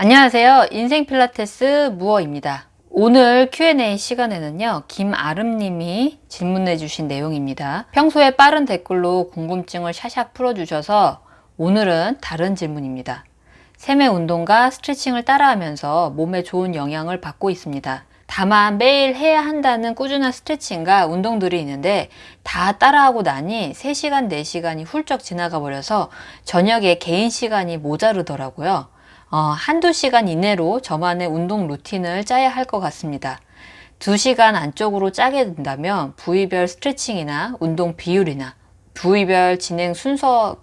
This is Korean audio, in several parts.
안녕하세요. 인생 필라테스 무어입니다. 오늘 Q&A 시간에는요. 김아름님이 질문해 주신 내용입니다. 평소에 빠른 댓글로 궁금증을 샤샥 풀어주셔서 오늘은 다른 질문입니다. 세매 운동과 스트레칭을 따라하면서 몸에 좋은 영향을 받고 있습니다. 다만 매일 해야 한다는 꾸준한 스트레칭과 운동들이 있는데 다 따라하고 나니 3시간, 4시간이 훌쩍 지나가 버려서 저녁에 개인 시간이 모자르더라고요. 어, 한두 시간 이내로 저만의 운동 루틴을 짜야 할 것 같습니다. 2시간 안쪽으로 짜게 된다면 부위별 스트레칭이나 운동 비율이나 부위별 진행 순서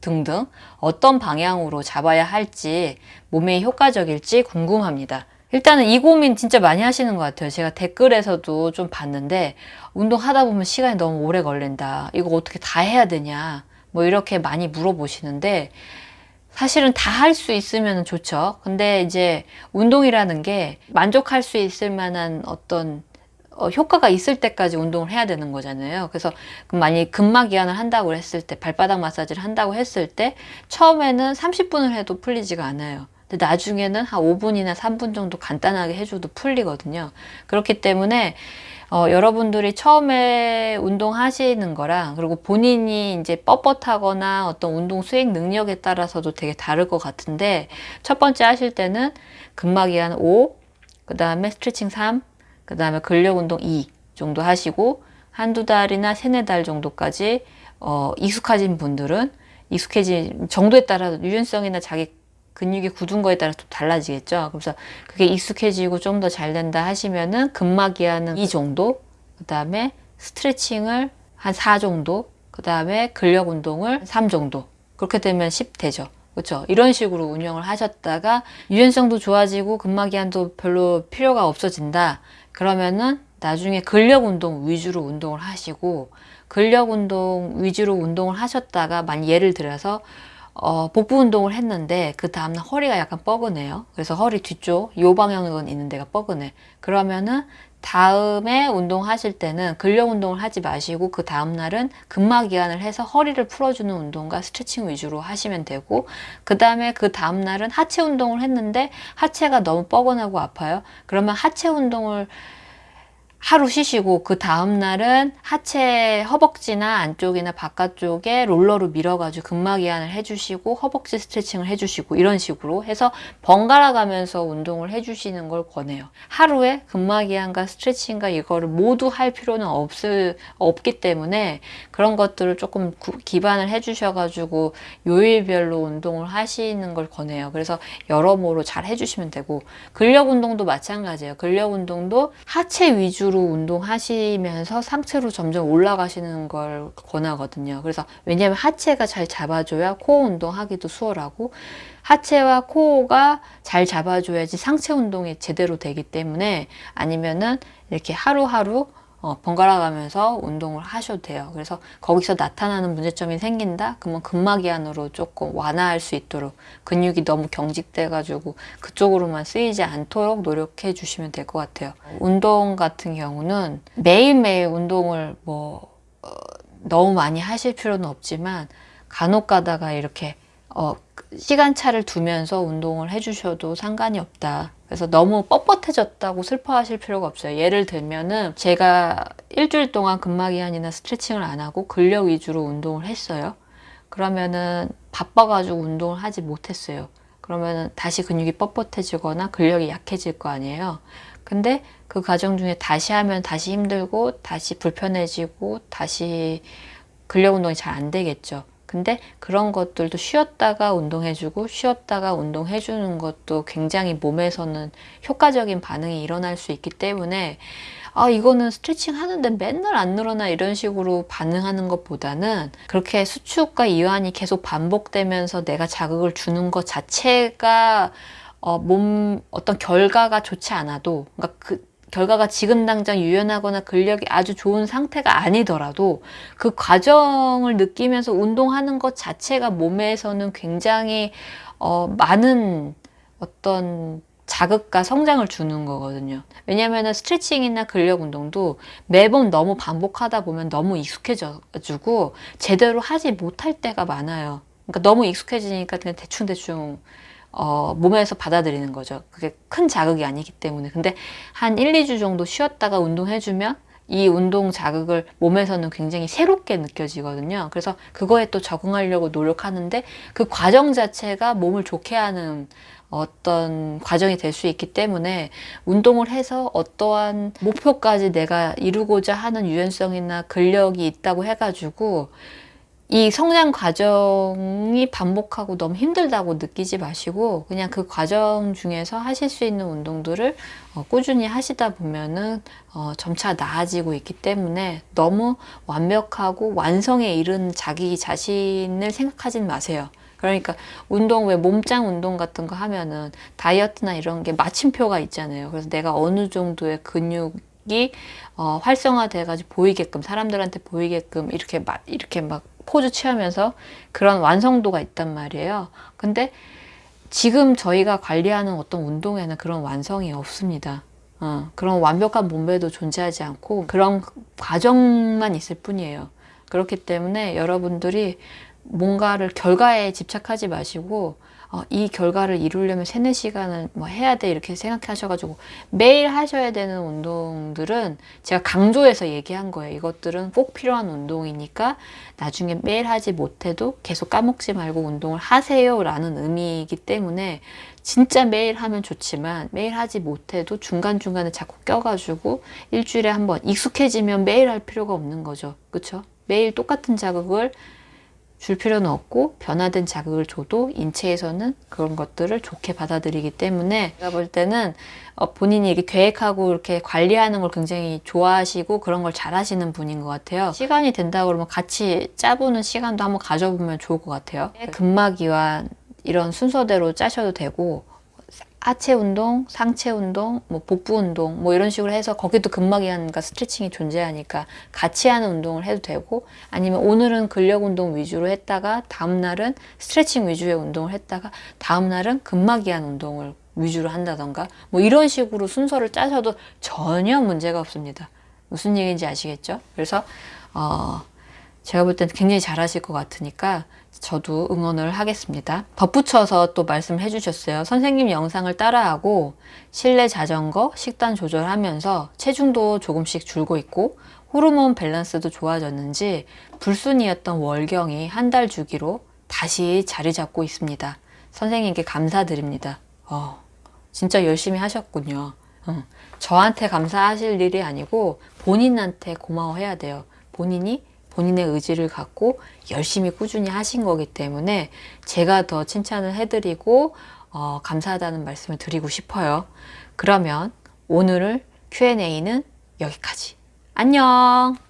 등등 어떤 방향으로 잡아야 할지 몸에 효과적일지 궁금합니다. 일단은 이 고민 진짜 많이 하시는 것 같아요. 제가 댓글에서도 좀 봤는데 운동하다 보면 시간이 너무 오래 걸린다. 이거 어떻게 다 해야 되냐. 뭐 이렇게 많이 물어보시는데 사실은 다 할 수 있으면 좋죠. 근데 이제 운동이라는 게 만족할 수 있을 만한 어떤 어, 효과가 있을 때까지 운동을 해야 되는 거잖아요. 그래서 만약에 근막 이완을 한다고 했을 때, 발바닥 마사지를 한다고 했을 때, 처음에는 30분을 해도 풀리지가 않아요. 나중에는 한 5분이나 3분 정도 간단하게 해줘도 풀리거든요. 그렇기 때문에 어, 여러분들이 처음에 운동하시는 거랑 그리고 본인이 이제 뻣뻣하거나 어떤 운동 수행 능력에 따라서도 되게 다를 것 같은데 첫 번째 하실 때는 근막이 한 5, 그 다음에 스트레칭 3, 그 다음에 근력 운동 2 정도 하시고 한두 달이나 세네 달 정도까지 어, 익숙하신 분들은 익숙해진 정도에 따라 유연성이나 자기 근육이 굳은 거에 따라 또 달라지겠죠. 그래서 그게 익숙해지고 좀 더 잘 된다 하시면은 근막이하는 이 정도, 그 다음에 스트레칭을 한 4 정도, 그 다음에 근력 운동을 3 정도. 그렇게 되면 10 되죠. 그렇죠. 이런 식으로 운영을 하셨다가 유연성도 좋아지고 근막이한도 별로 필요가 없어진다. 그러면은 나중에 근력 운동 위주로 운동을 하시고 근력 운동 위주로 운동을 하셨다가 만 예를 들어서 어, 복부 운동을 했는데 그 다음날 허리가 약간 뻐근해요. 그래서 허리 뒤쪽 요 방향은 있는 데가 뻐근해. 그러면은 다음에 운동하실 때는 근력 운동을 하지 마시고 그 다음날은 근막 이완을 해서 허리를 풀어주는 운동과 스트레칭 위주로 하시면 되고 그 다음에 그 다음날은 하체 운동을 했는데 하체가 너무 뻐근하고 아파요. 그러면 하체 운동을 하루 쉬시고 그 다음날은 하체 허벅지나 안쪽이나 바깥쪽에 롤러로 밀어가지고 근막 이완을 해주시고 허벅지 스트레칭을 해주시고 이런 식으로 해서 번갈아 가면서 운동을 해주시는 걸 권해요. 하루에 근막 이완과 스트레칭과 이거를 모두 할 필요는 없을, 없기 때문에 그런 것들을 조금 구, 기반을 해주셔가지고 요일별로 운동을 하시는 걸 권해요. 그래서 여러모로 잘 해주시면 되고 근력 운동도 마찬가지예요. 근력 운동도 하체 위주로 위주로 운동하시면서 상체로 점점 올라가시는 걸 권하거든요. 그래서 왜냐하면 하체가 잘 잡아줘야 코어 운동하기도 수월하고 하체와 코어가 잘 잡아줘야지 상체 운동이 제대로 되기 때문에 아니면은 이렇게 하루하루 어, 번갈아 가면서 운동을 하셔도 돼요. 그래서 거기서 나타나는 문제점이 생긴다? 그러면 근막이완으로 조금 완화할 수 있도록 근육이 너무 경직돼 가지고 그쪽으로만 쓰이지 않도록 노력해 주시면 될 것 같아요. 운동 같은 경우는 매일매일 운동을 뭐 어, 너무 많이 하실 필요는 없지만 간혹 가다가 이렇게 어, 시간차를 두면서 운동을 해주셔도 상관이 없다. 그래서 너무 뻣뻣해졌다고 슬퍼하실 필요가 없어요. 예를 들면은 제가 일주일 동안 근막이완이나 스트레칭을 안 하고 근력 위주로 운동을 했어요. 그러면은 바빠가지고 운동을 하지 못했어요. 그러면은 다시 근육이 뻣뻣해지거나 근력이 약해질 거 아니에요. 근데 그 과정 중에 다시 하면 다시 힘들고 다시 불편해지고 다시 근력 운동이 잘 안 되겠죠. 근데 그런 것들도 쉬었다가 운동해주고 쉬었다가 운동해주는 것도 굉장히 몸에서는 효과적인 반응이 일어날 수 있기 때문에 아 이거는 스트레칭 하는데 맨날 안 늘어나 이런 식으로 반응하는 것보다는 그렇게 수축과 이완이 계속 반복되면서 내가 자극을 주는 것 자체가 어, 몸 어떤 결과가 좋지 않아도 그러니까 그 결과가 지금 당장 유연하거나 근력이 아주 좋은 상태가 아니더라도 그 과정을 느끼면서 운동하는 것 자체가 몸에서는 굉장히 어, 많은 어떤 자극과 성장을 주는 거거든요. 왜냐하면 스트레칭이나 근력 운동도 매번 너무 반복하다 보면 너무 익숙해져가지고 제대로 하지 못할 때가 많아요. 그러니까 너무 익숙해지니까 그냥 대충대충 어, 몸에서 받아들이는 거죠. 그게 큰 자극이 아니기 때문에. 근데 한 1, 2주 정도 쉬었다가 운동해주면 이 운동 자극을 몸에서는 굉장히 새롭게 느껴지거든요. 그래서 그거에 또 적응하려고 노력하는데 그 과정 자체가 몸을 좋게 하는 어떤 과정이 될 수 있기 때문에 운동을 해서 어떠한 목표까지 내가 이루고자 하는 유연성이나 근력이 있다고 해가지고 이 성장 과정이 반복하고 너무 힘들다고 느끼지 마시고 그냥 그 과정 중에서 하실 수 있는 운동들을 어, 꾸준히 하시다 보면은 어, 점차 나아지고 있기 때문에 너무 완벽하고 완성에 이른 자기 자신을 생각하진 마세요. 그러니까 운동 왜 몸짱 운동 같은 거 하면은 다이어트나 이런 게 마침표가 있잖아요. 그래서 내가 어느 정도의 근육 이 어, 활성화돼가지고 보이게끔 사람들한테 보이게끔 이렇게 막 이렇게 막 포즈 취하면서 그런 완성도가 있단 말이에요. 근데 지금 저희가 관리하는 어떤 운동에는 그런 완성이 없습니다. 어, 그런 완벽한 몸매도 존재하지 않고 그런 과정만 있을 뿐이에요. 그렇기 때문에 여러분들이 뭔가를 결과에 집착하지 마시고 어, 이 결과를 이루려면 세네 시간을 뭐 해야 돼 이렇게 생각하셔가지고 매일 하셔야 되는 운동들은 제가 강조해서 얘기한 거예요. 이것들은 꼭 필요한 운동이니까 나중에 매일 하지 못해도 계속 까먹지 말고 운동을 하세요 라는 의미이기 때문에 진짜 매일 하면 좋지만 매일 하지 못해도 중간중간에 자꾸 껴가지고 일주일에 한 번 익숙해지면 매일 할 필요가 없는 거죠. 그쵸? 매일 똑같은 자극을 줄 필요는 없고 변화된 자극을 줘도 인체에서는 그런 것들을 좋게 받아들이기 때문에 제가 볼 때는 어, 본인이 이렇게 계획하고 이렇게 관리하는 걸 굉장히 좋아하시고 그런 걸 잘하시는 분인 것 같아요. 시간이 된다 그러면 같이 짜보는 시간도 한번 가져보면 좋을 것 같아요. 근막이완 이런 순서대로 짜셔도 되고 하체 운동, 상체 운동, 뭐 복부 운동 뭐 이런 식으로 해서 거기도 근막이완과 스트레칭이 존재하니까 같이 하는 운동을 해도 되고 아니면 오늘은 근력 운동 위주로 했다가 다음 날은 스트레칭 위주의 운동을 했다가 다음 날은 근막이완 운동을 위주로 한다던가 뭐 이런 식으로 순서를 짜셔도 전혀 문제가 없습니다. 무슨 얘기인지 아시겠죠? 그래서 어 제가 볼 때는 굉장히 잘하실 것 같으니까 저도 응원을 하겠습니다. 덧붙여서 또 말씀해 주셨어요. 선생님 영상을 따라하고 실내 자전거, 식단 조절하면서 체중도 조금씩 줄고 있고 호르몬 밸런스도 좋아졌는지 불순이었던 월경이 한 달 주기로 다시 자리 잡고 있습니다. 선생님께 감사드립니다. 어, 진짜 열심히 하셨군요. 어, 저한테 감사하실 일이 아니고 본인한테 고마워해야 돼요. 본인이 본인의 의지를 갖고 열심히 꾸준히 하신 거기 때문에 제가 더 칭찬을 해드리고 어, 감사하다는 말씀을 드리고 싶어요. 그러면 오늘 Q&A는 여기까지. 안녕!